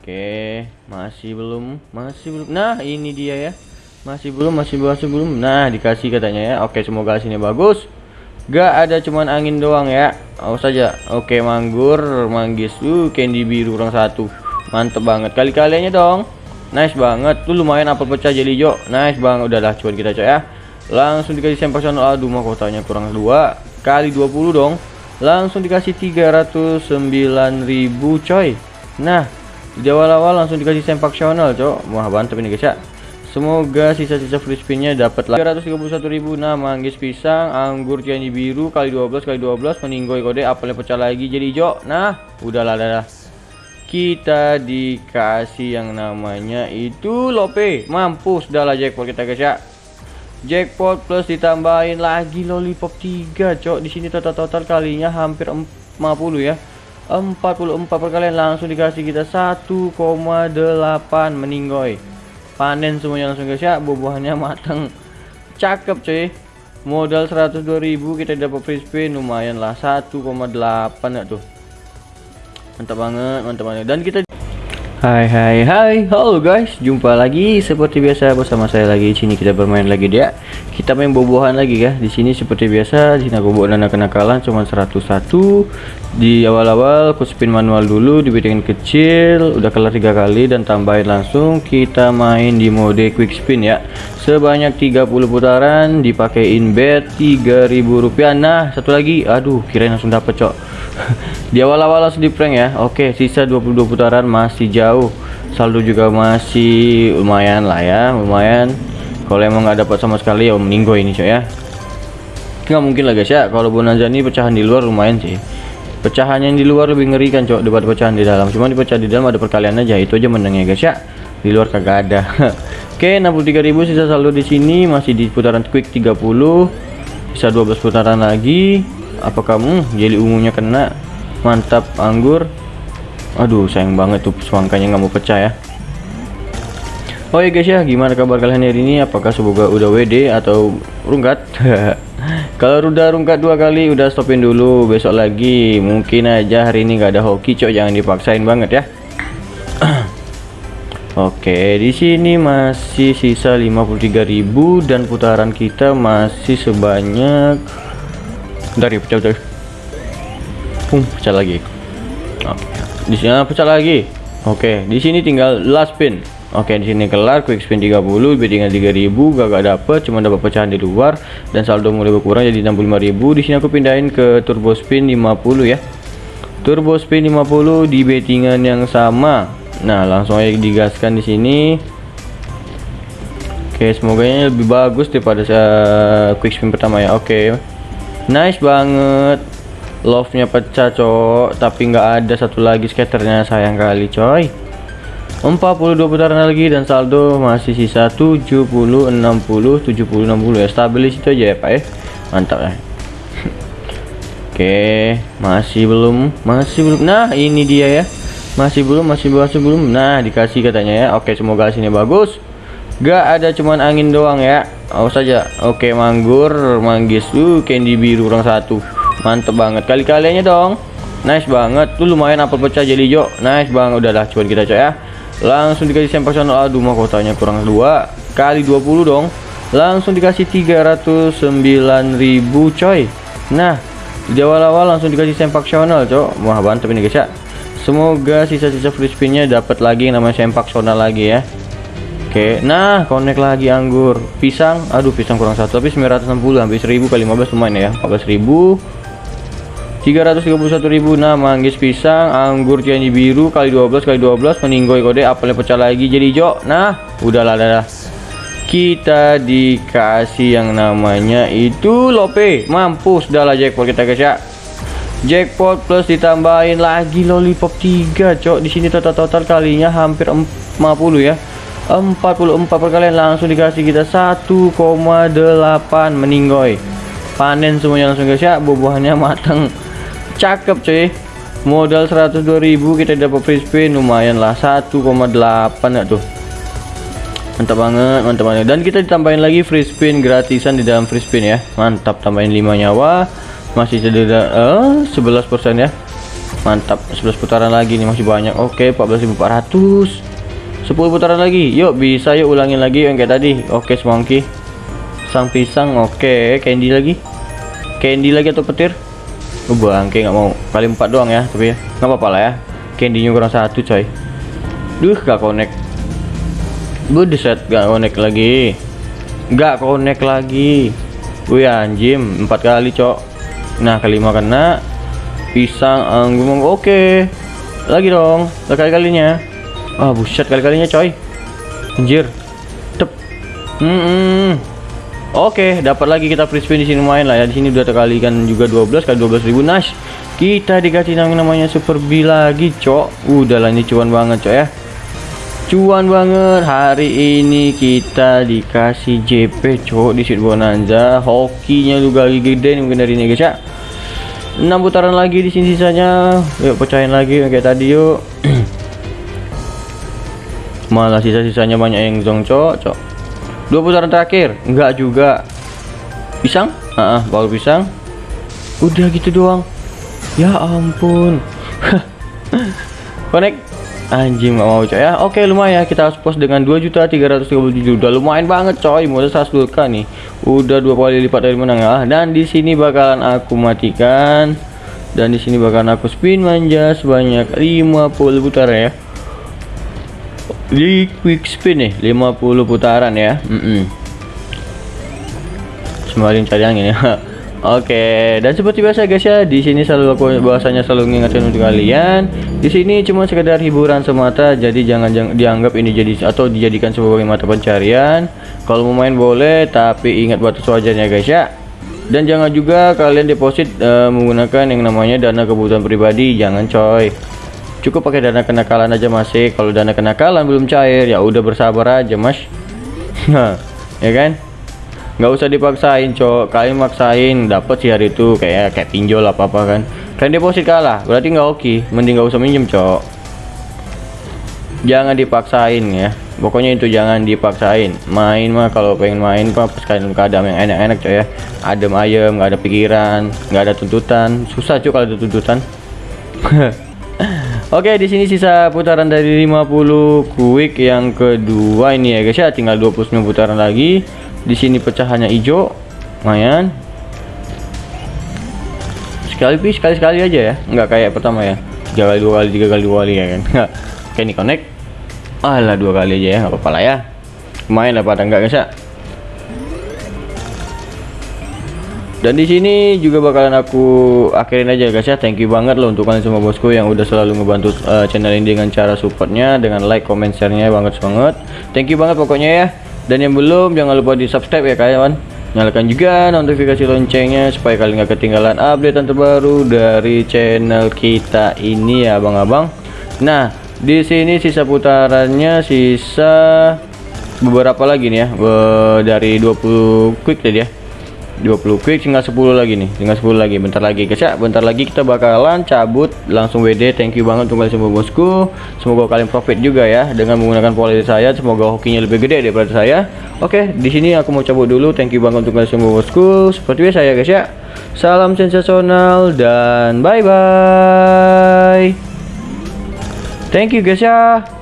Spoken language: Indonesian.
Oke, masih belum, masih belum. Nah, ini dia ya. Masih belum, masih masih belum. Nah, dikasih katanya ya. Oke, semoga hasilnya bagus. Gak ada cuman angin doang ya. Awas saja. Oke, manggur, manggis. Uh, candy biru kurang satu. Mantep banget. Kali-kaliannya dong. Nice banget. Tuh lumayan apel pecah jadi hijau. Nice banget. Udahlah, cuman kita coy ya. Langsung dikasih channel. Aduh, mah kotanya kurang dua kali 20 dong. Langsung dikasih 309.000 coy. Nah, di awal-awal langsung dikasih sempak channel cok. Wah mantap ini guys ya. Semoga sisa-sisa free spinnya dapat lah. 331.000 nah manggis pisang anggur cianji biru kali 12 kali 12 meninggoy kode apelnya pecah lagi jadi hijau nah udahlah dah kita dikasih yang namanya itu lope. Mampus lah jackpot kita guys ya. Jackpot plus ditambahin lagi lollipop 3 cok. Di sini total total kalinya hampir 50 ya 44 perkalian langsung dikasih kita 1,8 meninggoy. Panen semuanya langsung guys ya. Buah-buahannya matang cakep cuy. Modal 102.000 kita dapat free spin. Lumayan lah 1,8 ya tuh? Mantap banget mantap banget. Dan kita Hai hai hai. Halo guys. Jumpa lagi seperti biasa bersama saya lagi. Sini kita bermain lagi dia. Kita main bobohan lagi ya. Di sini seperti biasa di sini aku bawa dana kenakalan cuma 101 di awal-awal aku spin manual dulu dibikin kecil udah kelar tiga kali dan tambahin langsung. Kita main di mode quick spin ya. Sebanyak 30 putaran dipakein bet 3000 rupiah. Nah satu lagi. Aduh kirain langsung dapet cok. Di awal-awal langsung di prank ya. Oke sisa 22 putaran masih jauh saldo juga masih lumayan lah ya lumayan. Kalau emang nggak dapat sama sekali ya meninggo ini coy ya. Nggak mungkin lah guys ya. Kalau bonanza ini pecahan di luar lumayan sih. Pecahannya yang di luar lebih ngerikan cok daripada pecahan di dalam. Cuma di pecah di dalam ada perkalian aja itu aja menangnya guys ya. Di luar kagak ada. Oke 63.000 sisa saldo di sini masih di putaran quick 30 bisa 12 putaran lagi. Apa kamu jeli ungunya kena? Mantap anggur aduh sayang banget tuh semangkanya nggak mau pecah ya. Oh ya guys ya gimana kabar kalian hari ini? Apakah semoga udah WD atau rungkat? Kalau udah rungkat dua kali udah stopin dulu. Besok lagi mungkin aja hari ini nggak ada hoki cok. Jangan dipaksain banget ya. Oke, di sini masih sisa 53.000 dan putaran kita masih sebanyak dari pecah pecah. Pum, pecah lagi. Oke di sini ah, pecah lagi. Oke di sini tinggal last spin oke di sini kelar quick spin 30 lebih tinggal 3000 gak dapet cuma dapat pecahan di luar dan saldo mulai berkurang jadi 65000 di sini aku pindahin ke turbo spin 50 ya. Turbo spin 50 di bettingan yang sama. Nah langsung aja digaskan di sini. Oke, semoga ini lebih bagus daripada uh, quick spin pertama ya. Oke nice banget love nya pecah cok tapi nggak ada satu lagi skaternya sayang kali coy. 42 putaran lagi dan saldo masih sisa 70 60 70 60 ya stabilis itu aja ya pak ya. Mantap ya. Oke masih belum masih belum. Nah ini dia ya. Masih belum masih masih belum. Nah dikasih katanya ya. Oke semoga hasilnya bagus. Gak ada cuman angin doang ya. Awas saja oke manggur manggis. Tuh candy biru kurang satu mantep banget. Kali-kaliannya dong. Nice banget. Tuh lumayan apel pecah jadi hijau. Nice banget. Udahlah cuman kita coy ya. Langsung dikasih channel aduh mah kotanya kurang dua kali 20 dong. Langsung dikasih 309.000 coy. Nah di awal-awal langsung dikasih sempak channel cok. Wah mantep ini guys ya. Semoga sisa-sisa free spinnya dapat lagi namanya sempak channel lagi ya. Oke, nah connect lagi anggur. Pisang. Aduh, pisang kurang satu tapi 960 hampir 1000 kali 15 lumayan ya. 14000 331.000 nah manggis pisang anggur cianji biru kali 12 kali 12 meninggoy kode apelnya pecah lagi jadi hijau nah udahlah dah kita dikasih yang namanya itu lope. Mampus lah jackpot kita guys ya. Jackpot plus ditambahin lagi lollipop 3 cok. Di sini total total kalinya hampir 50 ya. 44 perkalian langsung dikasih kita 1,8 meninggoy. Panen semuanya langsung guys ya. Buah-buahannya matang cakep cuy. Modal 102.000 kita dapat free spin lumayan lah. 1,8 ya tuh? Mantap banget mantap banget. Dan kita ditambahin lagi free spin gratisan di dalam free spin ya. Mantap tambahin 5 nyawa. Masih cedera eh, 11% ya. Mantap 11 putaran lagi nih masih banyak. Oke 14.400 10 putaran lagi. Yuk bisa yuk ulangin lagi yang kayak tadi. Oke semangki sang pisang oke. Candy lagi. Candy lagi atau petir oh, bangke nggak mau. Kali empat doang ya tapi ya. Nggak apa-apa lah ya. Candynya kurang satu coy. Duh gak connect. Set gak connect lagi. Gak connect lagi. Wih anjim. Empat kali cok. Nah kelima kena. Pisang anggur oke. Lagi dong kali kalinya ah buset kali-kalinya coy. Anjir. Tep. Hmm, -hmm. Oke dapat lagi kita free spin di sini main lah ya. Di sini udah terkalikan juga 12 kali 12 ribu. Nice. Kita dikasih yang namanya super B lagi cok. Udah lah ini cuan banget cok ya. Cuan banget. Hari ini kita dikasih JP cok di Sweet Bonanza. Hokinya juga lagi gede nih mungkin dari ini guys ya. 6 putaran lagi di sini sisanya. Yuk pecahin lagi kayak tadi yuk. Malah sisa-sisanya banyak yang zong cok dua putaran terakhir? Enggak juga. Pisang? Ah uh, baru pisang. Udah gitu doang. Ya ampun. Connect anjing gak mau coy. Ya oke lumayan kita harus post dengan 2.337 udah lumayan banget coy. Modal 100 k nih. Udah dua kali lipat dari menang ya. Dan di sini bakalan aku matikan. Dan di sini bakalan aku spin manja sebanyak 50 putaran ya di quick spin nih 50 putaran ya mm -mm. semakin cari angin ya Oke, dan seperti biasa guys ya, di sini selalu aku bahasanya selalu ngingetin untuk kalian. Di sini cuma sekedar hiburan semata, jadi jangan, jangan dianggap ini jadi atau dijadikan sebagai mata pencarian. Kalau mau main boleh, tapi ingat batas wajarnya guys ya. Dan jangan juga kalian deposit uh, menggunakan yang namanya dana kebutuhan pribadi, jangan coy cukup pakai dana kenakalan aja masih kalau dana kenakalan belum cair ya udah bersabar aja mas. Ya kan? Nggak usah dipaksain cok. Kalian maksain dapat sih hari itu kayak kayak pinjol apa apa kan. Kalian deposit kalah berarti nggak oke. Mending nggak usah minjem cok. Jangan dipaksain ya. Pokoknya itu jangan dipaksain. Main mah kalau pengen main pak pas kalian keadaan yang enak-enak cok ya. Adem ayem nggak ada pikiran nggak ada tuntutan. Susah cok kalau ada tuntutan Oke, di sini sisa putaran dari 50 quick yang kedua ini ya guys ya, tinggal 29 putaran lagi. Di sini pecahannya hijau. Lumayan. Sekali sekali sekali aja ya, nggak kayak pertama ya. Tiga kali dua kali, tiga kali dua kali ya kan. Oke, ini connect. Alah dua kali aja ya, nggak apa-apa lah ya. Lumayan lah pada enggak guys ya. Dan di sini juga bakalan aku akhirin aja guys ya. Thank you banget loh untuk kalian semua bosku yang udah selalu ngebantu uh, channel ini dengan cara supportnya dengan like comment share nya banget banget. Thank you banget pokoknya ya. Dan yang belum jangan lupa di subscribe ya kawan. Nyalakan juga notifikasi loncengnya supaya kalian gak ketinggalan update terbaru dari channel kita ini ya abang-abang nah di sini sisa putarannya sisa beberapa lagi nih ya dari 20 quick tadi ya 20 quick tinggal 10 lagi nih. Tinggal 10 lagi bentar lagi. Guys ya bentar lagi kita bakalan cabut langsung WD thank you banget untuk semua bosku. Semoga kalian profit juga ya dengan menggunakan pola saya. Semoga hokinya lebih gede daripada saya. Oke di sini aku mau cabut dulu. Thank you banget untuk semua bosku. Seperti biasa ya guys ya. Salam sensasional dan bye bye thank you guys ya